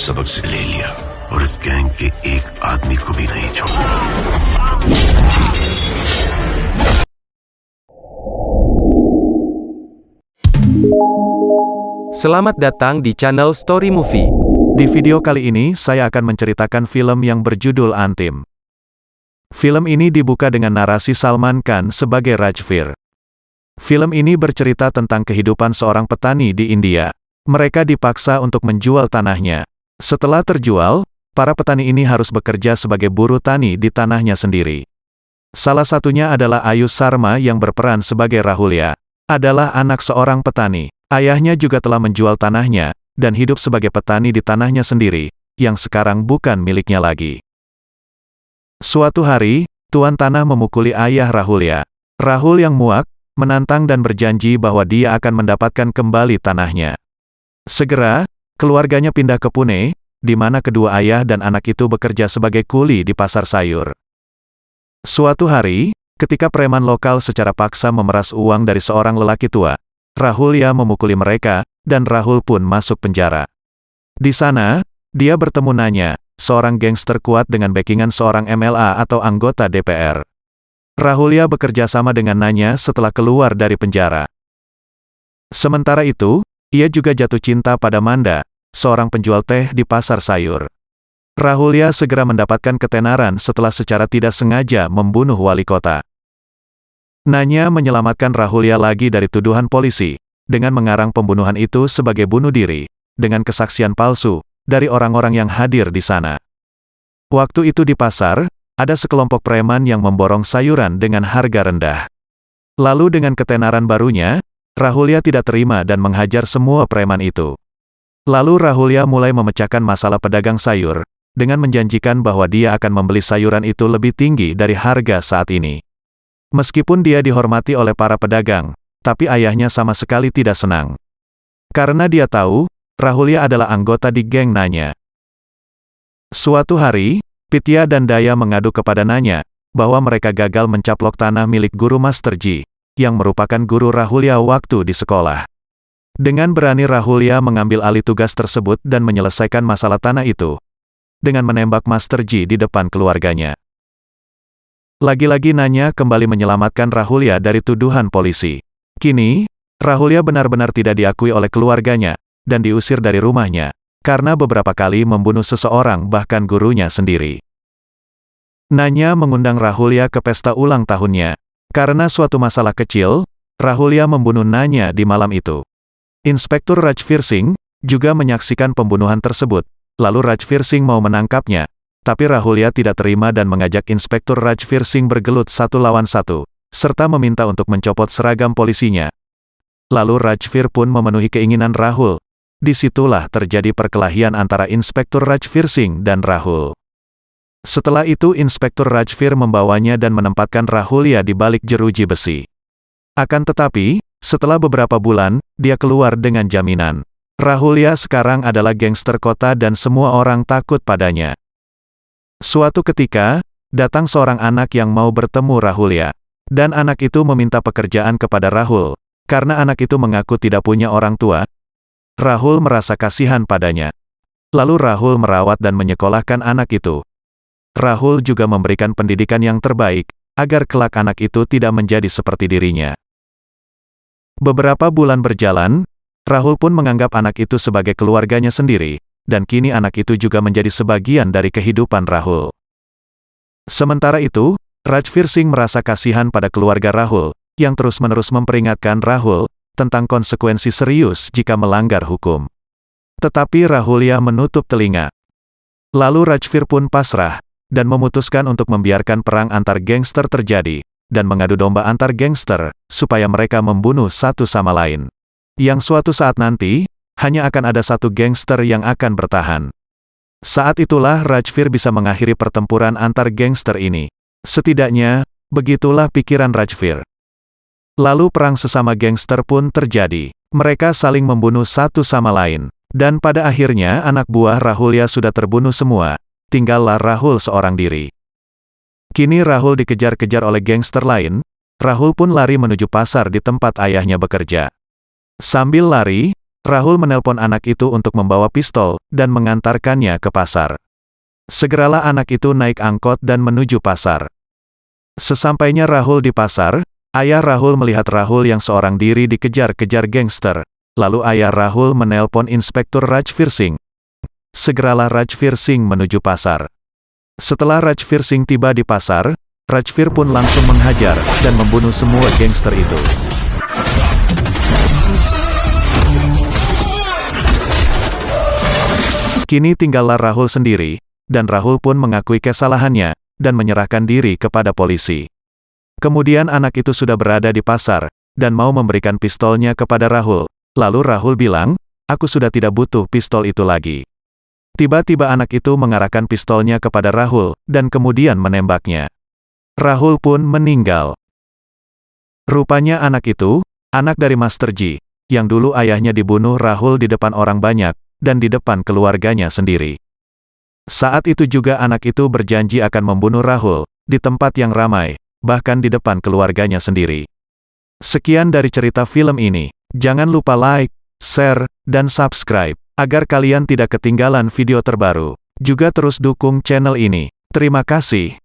सबक से ले लिया और इस गैंग के एक आदमी को भी नहीं छोड़ा Selamat datang di channel Story Movie. Di video kali ini, saya akan menceritakan film yang berjudul Antim. Film ini dibuka dengan narasi Salman Khan sebagai Rajvir. Film ini bercerita tentang kehidupan seorang petani di India. Mereka dipaksa untuk menjual tanahnya. Setelah terjual, para petani ini harus bekerja sebagai buruh tani di tanahnya sendiri. Salah satunya adalah Ayu Sarma yang berperan sebagai Rahulya. Adalah anak seorang petani. Ayahnya juga telah menjual tanahnya, dan hidup sebagai petani di tanahnya sendiri, yang sekarang bukan miliknya lagi. Suatu hari, tuan tanah memukuli ayah Rahulya. Rahul yang muak, menantang dan berjanji bahwa dia akan mendapatkan kembali tanahnya. Segera, keluarganya pindah ke Pune, di mana kedua ayah dan anak itu bekerja sebagai kuli di pasar sayur. Suatu hari, ketika preman lokal secara paksa memeras uang dari seorang lelaki tua, Rahulya memukuli mereka, dan Rahul pun masuk penjara. Di sana, dia bertemu Nanya, seorang gangster kuat dengan backingan seorang MLA atau anggota DPR. Rahulya bekerja sama dengan Nanya setelah keluar dari penjara. Sementara itu, ia juga jatuh cinta pada Manda, seorang penjual teh di pasar sayur. Rahulya segera mendapatkan ketenaran setelah secara tidak sengaja membunuh wali kota. Nanya menyelamatkan Rahulya lagi dari tuduhan polisi, dengan mengarang pembunuhan itu sebagai bunuh diri, dengan kesaksian palsu, dari orang-orang yang hadir di sana. Waktu itu di pasar, ada sekelompok preman yang memborong sayuran dengan harga rendah. Lalu dengan ketenaran barunya, Rahulya tidak terima dan menghajar semua preman itu. Lalu Rahulya mulai memecahkan masalah pedagang sayur, dengan menjanjikan bahwa dia akan membeli sayuran itu lebih tinggi dari harga saat ini. Meskipun dia dihormati oleh para pedagang, tapi ayahnya sama sekali tidak senang. Karena dia tahu, Rahulya adalah anggota di geng Nanya. Suatu hari, Pitya dan Daya mengadu kepada Nanya, bahwa mereka gagal mencaplok tanah milik guru Master Ji, yang merupakan guru Rahulya waktu di sekolah. Dengan berani Rahulya mengambil alih tugas tersebut dan menyelesaikan masalah tanah itu, dengan menembak Master Ji di depan keluarganya. Lagi-lagi Nanya kembali menyelamatkan Rahulya dari tuduhan polisi. Kini, Rahulya benar-benar tidak diakui oleh keluarganya, dan diusir dari rumahnya, karena beberapa kali membunuh seseorang bahkan gurunya sendiri. Nanya mengundang Rahulya ke pesta ulang tahunnya. Karena suatu masalah kecil, Rahulya membunuh Nanya di malam itu. Inspektur Rajvir Singh juga menyaksikan pembunuhan tersebut, lalu Rajvir Singh mau menangkapnya, tapi Rahulya tidak terima dan mengajak Inspektur Rajvir Singh bergelut satu lawan satu, serta meminta untuk mencopot seragam polisinya. Lalu Rajvir pun memenuhi keinginan Rahul. Di situlah terjadi perkelahian antara Inspektur Rajvir Singh dan Rahul. Setelah itu Inspektur Rajvir membawanya dan menempatkan Rahulya di balik jeruji besi. Akan tetapi, setelah beberapa bulan, dia keluar dengan jaminan. Rahulya sekarang adalah gangster kota dan semua orang takut padanya. Suatu ketika, datang seorang anak yang mau bertemu Rahulya. Dan anak itu meminta pekerjaan kepada Rahul. Karena anak itu mengaku tidak punya orang tua, Rahul merasa kasihan padanya. Lalu Rahul merawat dan menyekolahkan anak itu. Rahul juga memberikan pendidikan yang terbaik, agar kelak anak itu tidak menjadi seperti dirinya. Beberapa bulan berjalan, Rahul pun menganggap anak itu sebagai keluarganya sendiri, dan kini anak itu juga menjadi sebagian dari kehidupan Rahul. Sementara itu, Rajvir Singh merasa kasihan pada keluarga Rahul, yang terus-menerus memperingatkan Rahul, tentang konsekuensi serius jika melanggar hukum. Tetapi Rahulya menutup telinga. Lalu Rajvir pun pasrah, dan memutuskan untuk membiarkan perang antar gangster terjadi, dan mengadu domba antar gangster, supaya mereka membunuh satu sama lain. Yang suatu saat nanti, hanya akan ada satu gangster yang akan bertahan. Saat itulah Rajvir bisa mengakhiri pertempuran antar gangster ini. Setidaknya, begitulah pikiran Rajvir. Lalu perang sesama gangster pun terjadi. Mereka saling membunuh satu sama lain. Dan pada akhirnya anak buah Rahulya sudah terbunuh semua. Tinggallah Rahul seorang diri. Kini Rahul dikejar-kejar oleh gangster lain. Rahul pun lari menuju pasar di tempat ayahnya bekerja. Sambil lari, Rahul menelpon anak itu untuk membawa pistol dan mengantarkannya ke pasar. Segeralah anak itu naik angkot dan menuju pasar. Sesampainya Rahul di pasar, ayah Rahul melihat Rahul yang seorang diri dikejar-kejar gangster. Lalu ayah Rahul menelpon Inspektur Rajvir Singh. Segeralah Rajvir Singh menuju pasar. Setelah Rajvir Singh tiba di pasar, Rajvir pun langsung menghajar dan membunuh semua gangster itu. Kini tinggallah Rahul sendiri, dan Rahul pun mengakui kesalahannya, dan menyerahkan diri kepada polisi. Kemudian anak itu sudah berada di pasar, dan mau memberikan pistolnya kepada Rahul. Lalu Rahul bilang, aku sudah tidak butuh pistol itu lagi. Tiba-tiba anak itu mengarahkan pistolnya kepada Rahul, dan kemudian menembaknya. Rahul pun meninggal. Rupanya anak itu, anak dari Master Ji, yang dulu ayahnya dibunuh Rahul di depan orang banyak, dan di depan keluarganya sendiri. Saat itu juga anak itu berjanji akan membunuh Rahul, di tempat yang ramai, bahkan di depan keluarganya sendiri. Sekian dari cerita film ini. Jangan lupa like, share, dan subscribe, agar kalian tidak ketinggalan video terbaru. Juga terus dukung channel ini. Terima kasih.